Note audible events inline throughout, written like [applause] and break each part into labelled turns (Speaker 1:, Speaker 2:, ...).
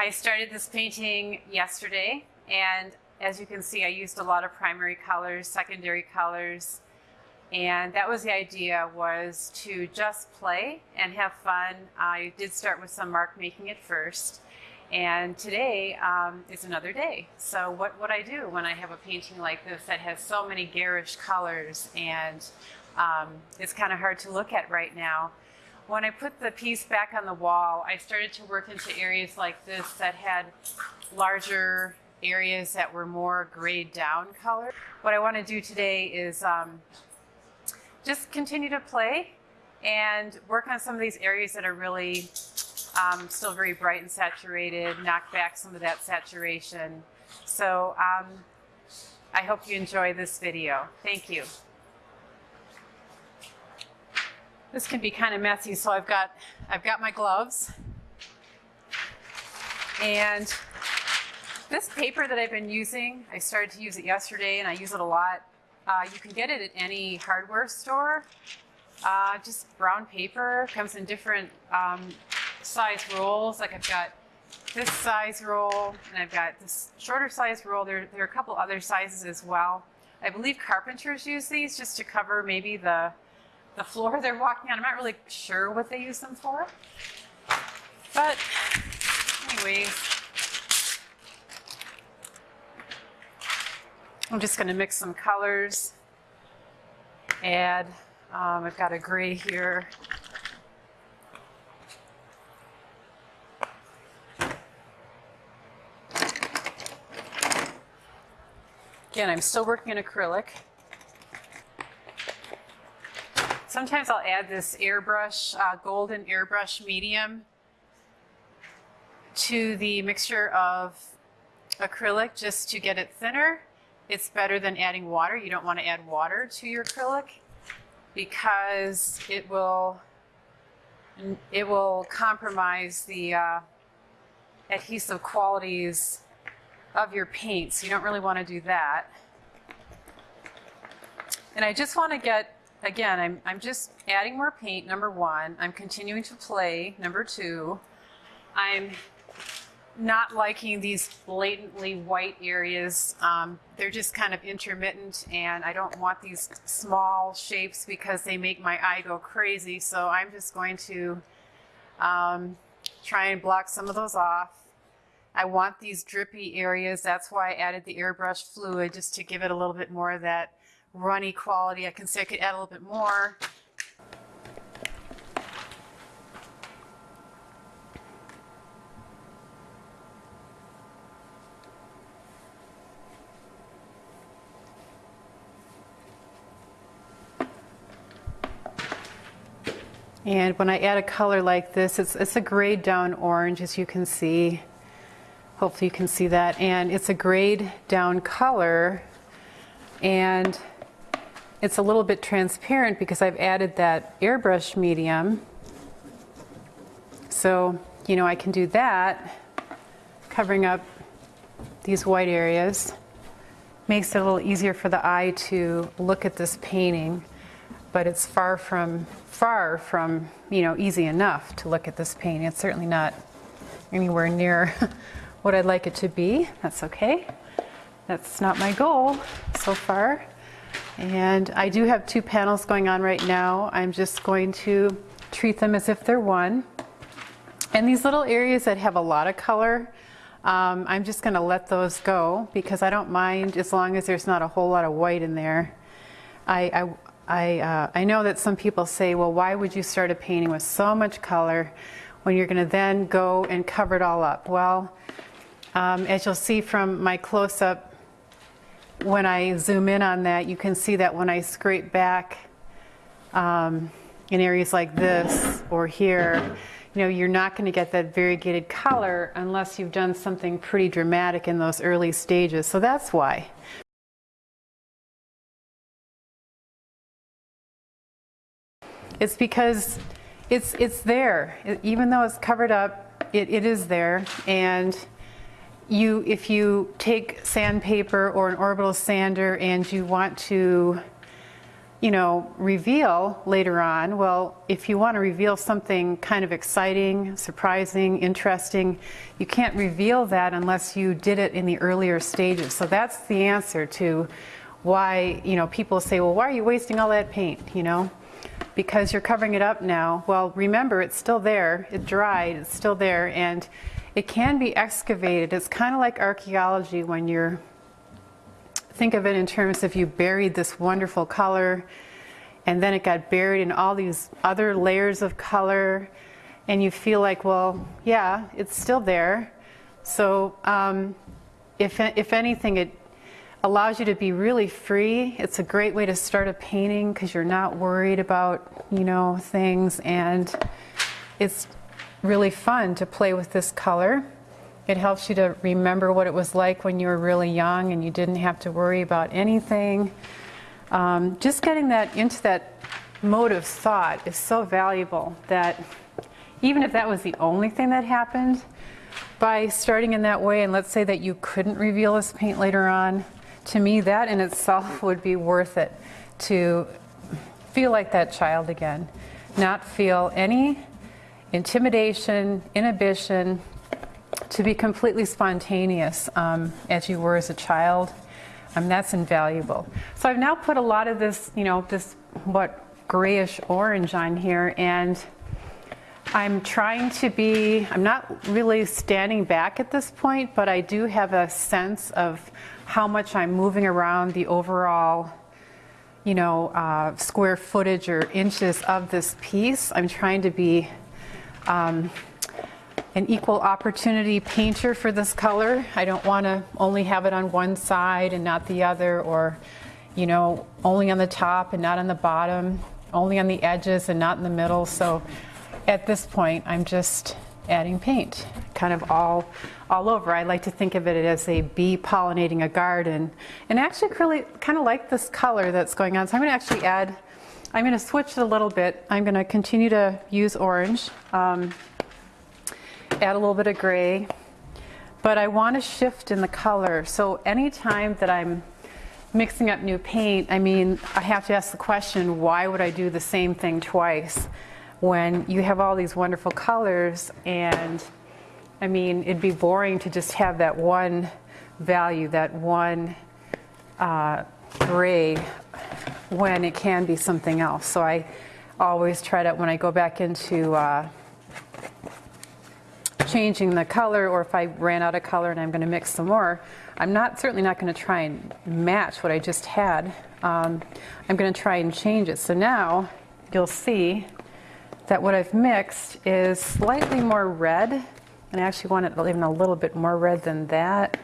Speaker 1: I started this painting yesterday and as you can see I used a lot of primary colors, secondary colors and that was the idea was to just play and have fun. I did start with some mark making at first and today um, is another day. So what would I do when I have a painting like this that has so many garish colors and um, it's kind of hard to look at right now. When I put the piece back on the wall, I started to work into areas like this that had larger areas that were more grayed down color. What I want to do today is um, just continue to play and work on some of these areas that are really um, still very bright and saturated, knock back some of that saturation. So um, I hope you enjoy this video. Thank you. This can be kind of messy, so I've got, I've got my gloves. And this paper that I've been using, I started to use it yesterday and I use it a lot. Uh, you can get it at any hardware store. Uh, just brown paper, comes in different um, size rolls. Like I've got this size roll and I've got this shorter size roll. There, there are a couple other sizes as well. I believe carpenters use these just to cover maybe the the floor they're walking on. I'm not really sure what they use them for. But anyways, I'm just going to mix some colors. Add, um, I've got a gray here. Again, I'm still working in acrylic. Sometimes I'll add this airbrush, uh, golden airbrush medium to the mixture of acrylic just to get it thinner. It's better than adding water. You don't want to add water to your acrylic because it will it will compromise the uh, adhesive qualities of your paint. So You don't really want to do that. And I just want to get again, I'm, I'm just adding more paint, number one. I'm continuing to play, number two. I'm not liking these blatantly white areas. Um, they're just kind of intermittent and I don't want these small shapes because they make my eye go crazy. So I'm just going to um, try and block some of those off. I want these drippy areas. That's why I added the airbrush fluid just to give it a little bit more of that runny quality. I can see I could add a little bit more. And when I add a color like this, it's, it's a grayed down orange as you can see. Hopefully you can see that. And it's a grayed down color. And it's a little bit transparent because I've added that airbrush medium. So, you know, I can do that, covering up these white areas. Makes it a little easier for the eye to look at this painting, but it's far from, far from, you know, easy enough to look at this painting. It's certainly not anywhere near [laughs] what I'd like it to be. That's okay. That's not my goal so far. And I do have two panels going on right now. I'm just going to treat them as if they're one. And these little areas that have a lot of color, um, I'm just going to let those go because I don't mind as long as there's not a whole lot of white in there. I, I, I, uh, I know that some people say, well, why would you start a painting with so much color when you're going to then go and cover it all up? Well, um, as you'll see from my close-up when I zoom in on that, you can see that when I scrape back um, in areas like this or here, you know, you're not going to get that variegated color unless you've done something pretty dramatic in those early stages. So that's why. It's because it's, it's there. It, even though it's covered up, it, it is there. And you, if you take sandpaper or an orbital sander and you want to you know, reveal later on, well, if you want to reveal something kind of exciting, surprising, interesting, you can't reveal that unless you did it in the earlier stages. So that's the answer to why, you know, people say, well, why are you wasting all that paint, you know? Because you're covering it up now. Well, remember, it's still there. It dried, it's still there, and it can be excavated. It's kind of like archaeology when you're think of it in terms of you buried this wonderful color and then it got buried in all these other layers of color and you feel like well yeah it's still there so um, if, if anything it allows you to be really free it's a great way to start a painting because you're not worried about you know things and it's really fun to play with this color it helps you to remember what it was like when you were really young and you didn't have to worry about anything. Um, just getting that into that mode of thought is so valuable that even if that was the only thing that happened, by starting in that way, and let's say that you couldn't reveal this paint later on, to me that in itself [laughs] would be worth it to feel like that child again. Not feel any intimidation, inhibition, to be completely spontaneous um, as you were as a child, um, that's invaluable. So I've now put a lot of this, you know, this what grayish orange on here and I'm trying to be, I'm not really standing back at this point, but I do have a sense of how much I'm moving around the overall, you know, uh, square footage or inches of this piece. I'm trying to be um, an equal opportunity painter for this color. I don't want to only have it on one side and not the other or you know only on the top and not on the bottom, only on the edges and not in the middle. So at this point I'm just adding paint kind of all all over. I like to think of it as a bee pollinating a garden and I actually really kind of like this color that's going on. So I'm going to actually add I'm going to switch it a little bit. I'm going to continue to use orange. Um, add a little bit of gray, but I want to shift in the color. So anytime that I'm mixing up new paint, I mean, I have to ask the question, why would I do the same thing twice when you have all these wonderful colors and I mean, it'd be boring to just have that one value, that one uh, gray when it can be something else. So I always try to, when I go back into uh, changing the color or if I ran out of color and I'm going to mix some more, I'm not certainly not going to try and match what I just had. Um, I'm going to try and change it. So now you'll see that what I've mixed is slightly more red and I actually want it even a little bit more red than that.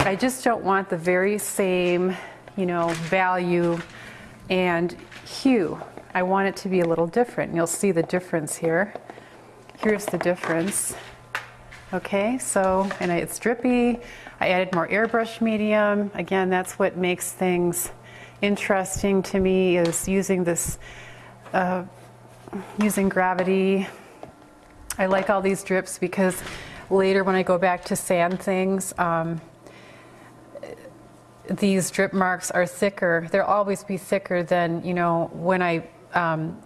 Speaker 1: I just don't want the very same, you know, value and hue. I want it to be a little different. You'll see the difference here. Here's the difference. Okay, so, and it's drippy. I added more airbrush medium. Again, that's what makes things interesting to me is using this, uh, using gravity. I like all these drips because later when I go back to sand things, um, these drip marks are thicker. They'll always be thicker than, you know, when I um,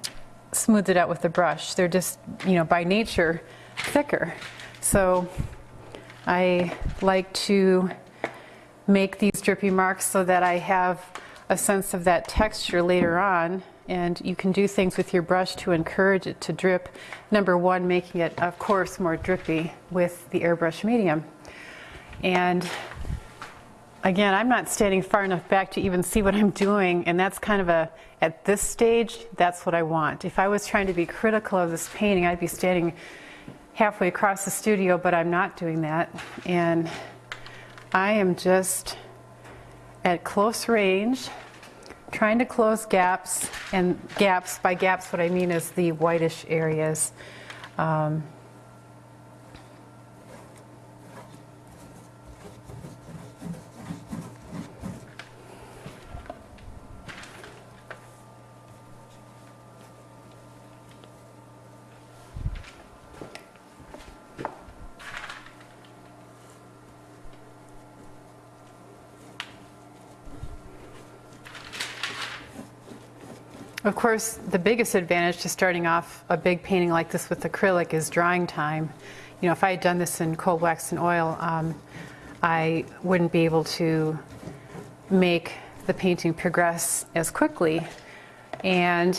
Speaker 1: smooth it out with the brush. They're just, you know, by nature thicker. So I like to make these drippy marks so that I have a sense of that texture later on and you can do things with your brush to encourage it to drip. Number one, making it, of course, more drippy with the airbrush medium. And again, I'm not standing far enough back to even see what I'm doing, and that's kind of a, at this stage, that's what I want. If I was trying to be critical of this painting, I'd be standing halfway across the studio, but I'm not doing that. And I am just at close range, trying to close gaps. And gaps, by gaps, what I mean is the whitish areas. Um, Of course, the biggest advantage to starting off a big painting like this with acrylic is drying time. You know, if I had done this in cold wax and oil, um, I wouldn't be able to make the painting progress as quickly. And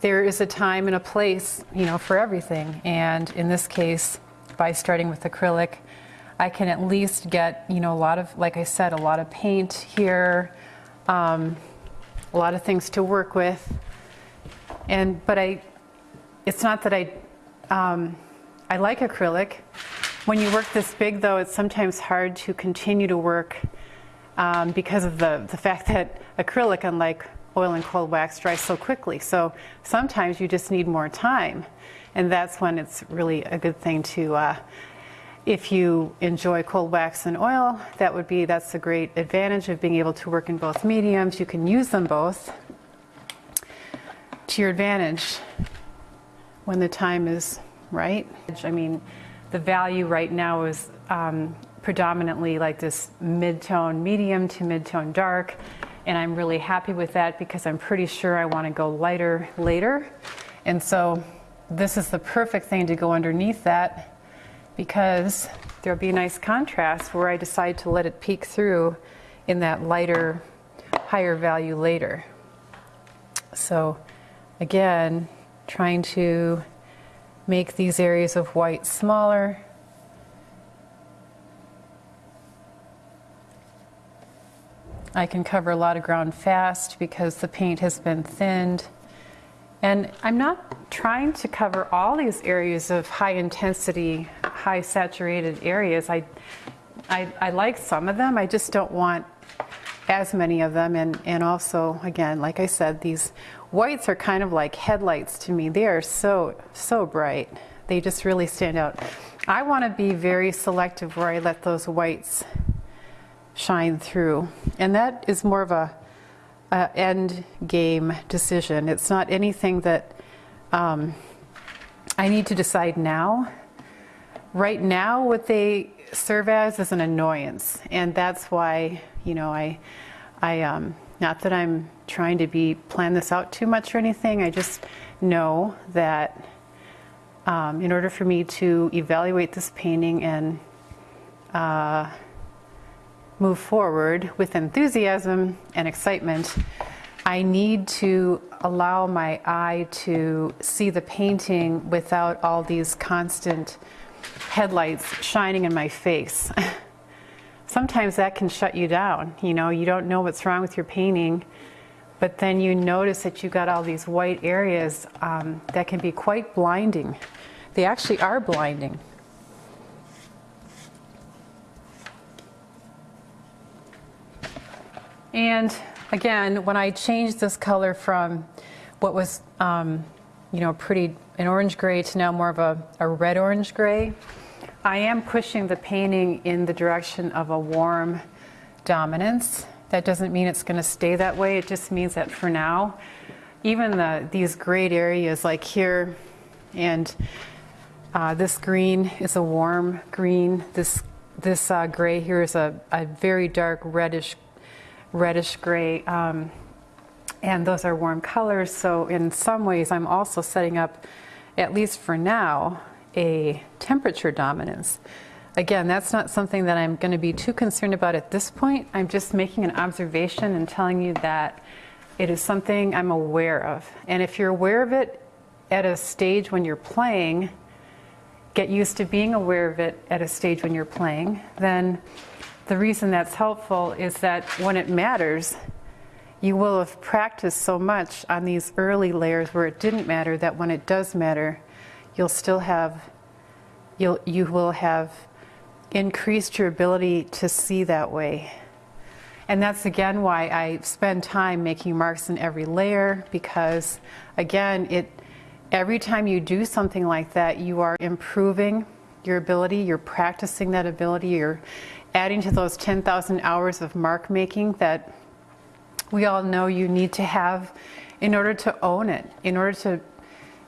Speaker 1: there is a time and a place, you know, for everything. And in this case, by starting with acrylic, I can at least get, you know, a lot of, like I said, a lot of paint here, um, a lot of things to work with. And, but I, it's not that I, um, I like acrylic. When you work this big though, it's sometimes hard to continue to work um, because of the, the fact that acrylic, unlike oil and cold wax, dries so quickly. So sometimes you just need more time. And that's when it's really a good thing to uh, if you enjoy cold wax and oil, that would be, that's a great advantage of being able to work in both mediums. You can use them both to your advantage when the time is right. I mean, the value right now is um, predominantly like this mid-tone medium to mid-tone dark. And I'm really happy with that because I'm pretty sure I want to go lighter later. And so this is the perfect thing to go underneath that because there'll be a nice contrast where I decide to let it peek through in that lighter, higher value later. So again, trying to make these areas of white smaller. I can cover a lot of ground fast because the paint has been thinned. And I'm not trying to cover all these areas of high intensity, high saturated areas. I, I, I, like some of them, I just don't want as many of them. And, and also, again, like I said, these whites are kind of like headlights to me. They are so, so bright. They just really stand out. I want to be very selective where I let those whites shine through. And that is more of a uh, end game decision. It's not anything that um, I need to decide now. Right now, what they serve as is an annoyance, and that's why you know I, I um, not that I'm trying to be plan this out too much or anything. I just know that um, in order for me to evaluate this painting and uh, move forward with enthusiasm and excitement, I need to allow my eye to see the painting without all these constant headlights shining in my face. [laughs] Sometimes that can shut you down. You know, you don't know what's wrong with your painting, but then you notice that you got all these white areas um, that can be quite blinding. They actually are blinding. And again, when I changed this color from what was, um, you know, pretty an orange gray to now more of a, a red-orange gray, I am pushing the painting in the direction of a warm dominance. That doesn't mean it's going to stay that way. It just means that for now, even the, these grayed areas like here and uh, this green is a warm green. This, this uh, gray here is a, a very dark reddish reddish gray. Um, and those are warm colors. So in some ways, I'm also setting up, at least for now, a temperature dominance. Again, that's not something that I'm going to be too concerned about at this point. I'm just making an observation and telling you that it is something I'm aware of. And if you're aware of it at a stage when you're playing, get used to being aware of it at a stage when you're playing, then the reason that's helpful is that when it matters, you will have practiced so much on these early layers where it didn't matter that when it does matter, you'll still have, you'll, you will have increased your ability to see that way. And that's again why I spend time making marks in every layer because again, it, every time you do something like that, you are improving your ability, you're practicing that ability, you're adding to those 10,000 hours of mark making that we all know you need to have in order to own it, in order to,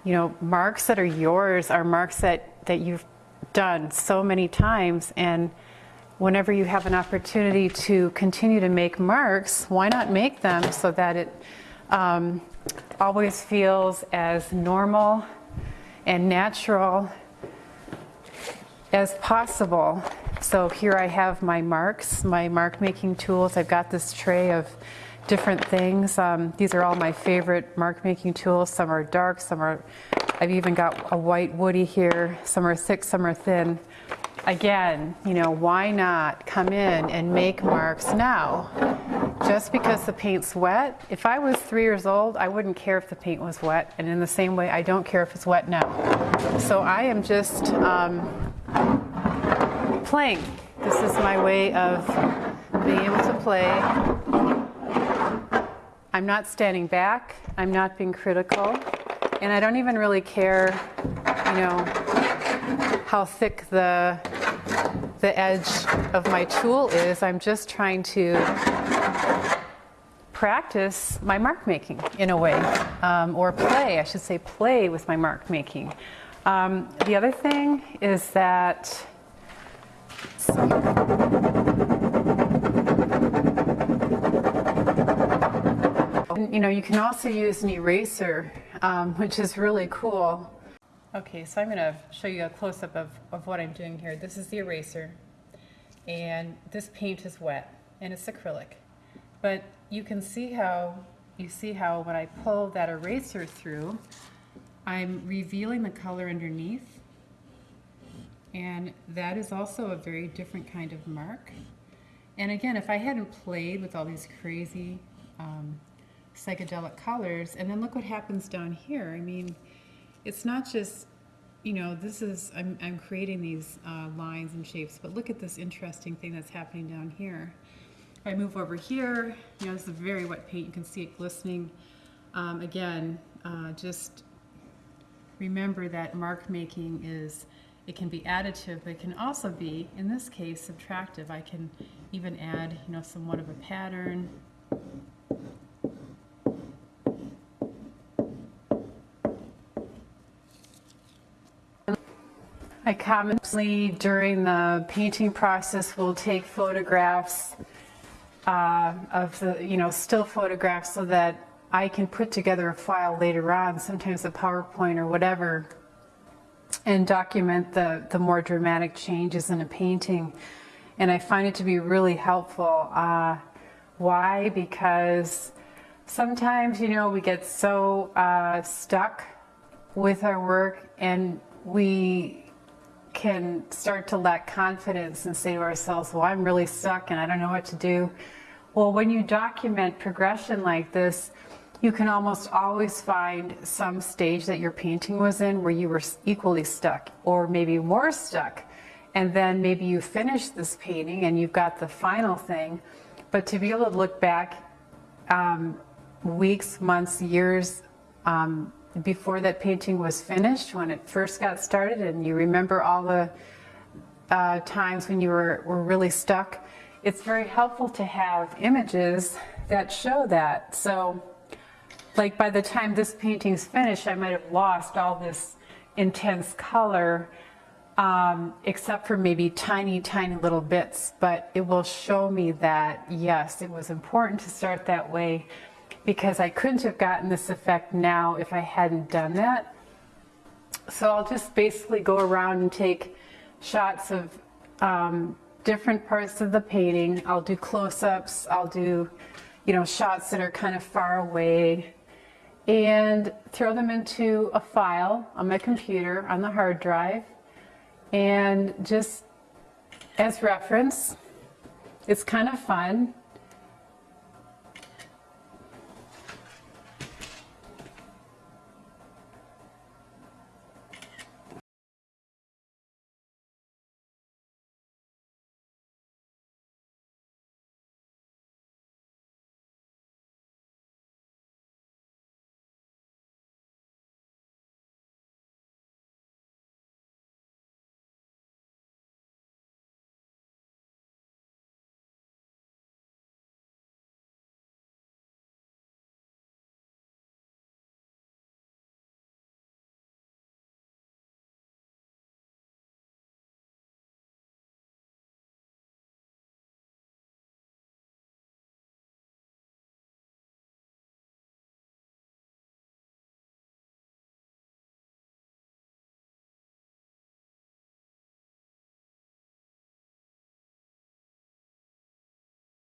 Speaker 1: you know, marks that are yours are marks that, that you've done so many times and whenever you have an opportunity to continue to make marks, why not make them so that it um, always feels as normal and natural as possible. So here I have my marks, my mark making tools. I've got this tray of different things. Um, these are all my favorite mark making tools. Some are dark, some are, I've even got a white woody here. Some are thick, some are thin. Again, you know, why not come in and make marks now? Just because the paint's wet, if I was three years old, I wouldn't care if the paint was wet. And in the same way, I don't care if it's wet now. So I am just um, playing. This is my way of being able to play. I'm not standing back. I'm not being critical. And I don't even really care, you know, how thick the, the edge of my tool is. I'm just trying to practice my mark making in a way, um, or play, I should say play with my mark making. Um, the other thing is that you know, you can also use an eraser, um, which is really cool. Okay, so I'm going to show you a close-up of, of what I'm doing here. This is the eraser, and this paint is wet, and it's acrylic. But you can see how, you see how when I pull that eraser through, I'm revealing the color underneath, and that is also a very different kind of mark. And again, if I hadn't played with all these crazy um, psychedelic colors, and then look what happens down here. I mean, it's not just, you know, this is, I'm, I'm creating these uh, lines and shapes, but look at this interesting thing that's happening down here. If I move over here, you know, this is very wet paint, you can see it glistening. Um, again, uh, just remember that mark making is it can be additive, but it can also be, in this case, subtractive. I can even add, you know, somewhat of a pattern. I commonly, during the painting process, will take photographs uh, of the, you know, still photographs so that I can put together a file later on, sometimes a PowerPoint or whatever, and document the, the more dramatic changes in a painting. And I find it to be really helpful. Uh, why? Because sometimes, you know, we get so uh, stuck with our work and we can start to lack confidence and say to ourselves, well, I'm really stuck and I don't know what to do. Well, when you document progression like this, you can almost always find some stage that your painting was in where you were equally stuck or maybe more stuck. And then maybe you finish this painting and you've got the final thing. But to be able to look back um, weeks, months, years um, before that painting was finished, when it first got started, and you remember all the uh, times when you were, were really stuck, it's very helpful to have images that show that. So like by the time this painting's finished, I might have lost all this intense color, um, except for maybe tiny, tiny little bits. But it will show me that, yes, it was important to start that way because I couldn't have gotten this effect now if I hadn't done that. So I'll just basically go around and take shots of um, different parts of the painting. I'll do close-ups, I'll do, you know, shots that are kind of far away, and throw them into a file on my computer on the hard drive and just as reference. It's kind of fun.